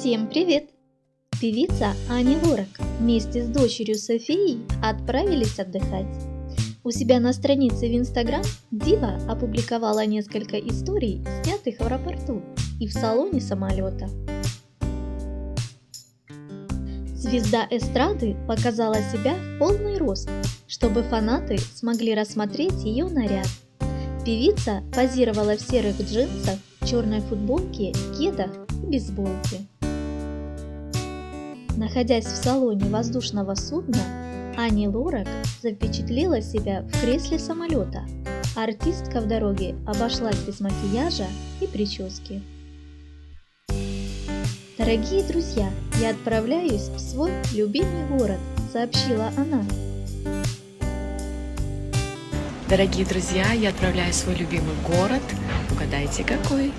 Всем привет! Певица Аня Лорак вместе с дочерью Софией отправились отдыхать. У себя на странице в Инстаграм Дива опубликовала несколько историй, снятых в аэропорту и в салоне самолета. Звезда эстрады показала себя в полный рост, чтобы фанаты смогли рассмотреть ее наряд. Певица позировала в серых джинсах, черной футболке, кедах и бейсболке. Находясь в салоне воздушного судна, Ани Лорак запечатлела себя в кресле самолета. Артистка в дороге обошлась без макияжа и прически. Дорогие друзья, я отправляюсь в свой любимый город, сообщила она. Дорогие друзья, я отправляюсь в свой любимый город. Угадайте, какой?